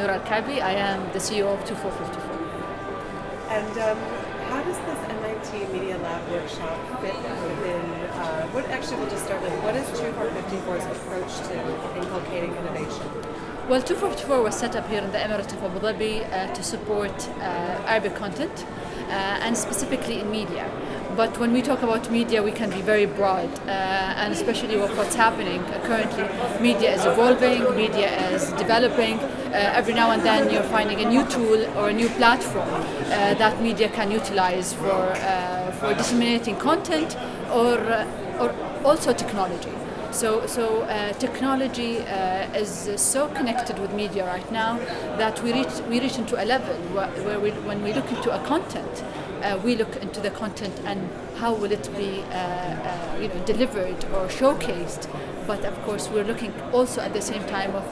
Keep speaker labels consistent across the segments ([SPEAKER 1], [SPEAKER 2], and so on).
[SPEAKER 1] Ali. I am the CEO of twofour54.
[SPEAKER 2] And um, how does this MIT Media Lab workshop fit within, uh, what actually we'll just start with, what is twofour54's approach to inculcating innovation?
[SPEAKER 1] Well, twofour54 was set up here in the Emirate of Abu Dhabi uh, to support uh, Arabic content uh, and specifically in media. But when we talk about media, we can be very broad, uh, and especially with what's happening currently. Media is evolving, media is developing. Uh, every now and then, you're finding a new tool or a new platform uh, that media can utilize for for disseminating content or or also technology. So, so uh, technology uh, is so connected with media right now that we reach we reach into a level where, where we, when we look into a content, uh, we look into the content and how will it be uh, uh, you know delivered or showcased. But of course, we're looking also at the same time of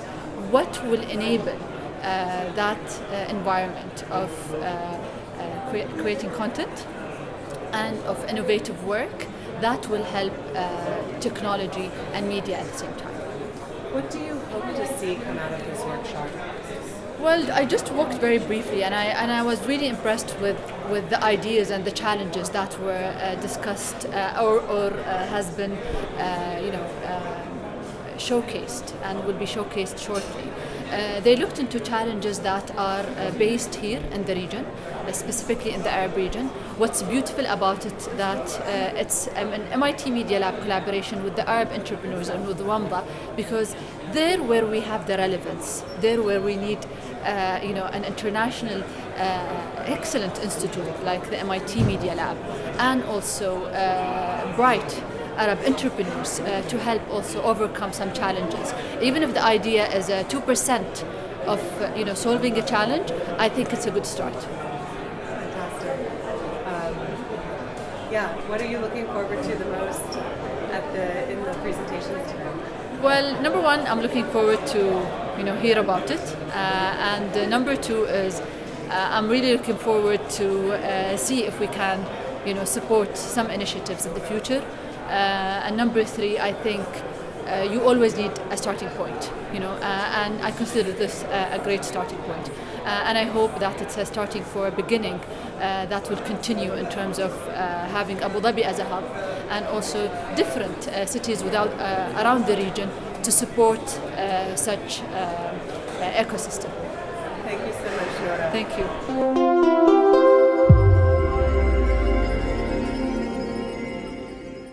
[SPEAKER 1] what will enable uh, that environment of cre creating content and of innovative work that will help uh, technology and media at the same time.
[SPEAKER 2] What do you hope to see come out of this workshop?
[SPEAKER 1] Well, I just walked very briefly, and I and I was really impressed with, with the ideas and the challenges that were uh, discussed uh, or, or uh, has been, uh, you know, uh, showcased and will be showcased shortly. Uh, they looked into challenges that are uh, based here in the region, uh, specifically in the Arab region. What's beautiful about it that uh, it's um, an MIT Media Lab collaboration with the Arab entrepreneurs and with WAMDA because there where we have the relevance, there where we need uh, you know, an international excellent institute like the MIT Media Lab and also Bright Arab entrepreneurs uh, to help also overcome some challenges. Even if the idea is uh, 2% of uh, you know, solving a challenge, I think it's a good start.
[SPEAKER 2] Fantastic. Um, yeah, what are you looking forward to the most at the, in the presentations today?
[SPEAKER 1] Well, number one, I'm looking forward to you know hear about it, uh, and uh, number two is uh, I'm really looking forward to uh, see if we can you know support some initiatives in the future. Uh, and number three, I think uh, you always need a starting point, you know, uh, and I consider this uh, a great starting point. Uh, and I hope that it's a starting for a beginning uh, that will continue in terms of having Abu Dhabi as a hub and also different cities without, around the region to support such um, ecosystem.
[SPEAKER 2] Thank you so much, Noura.
[SPEAKER 1] Thank you.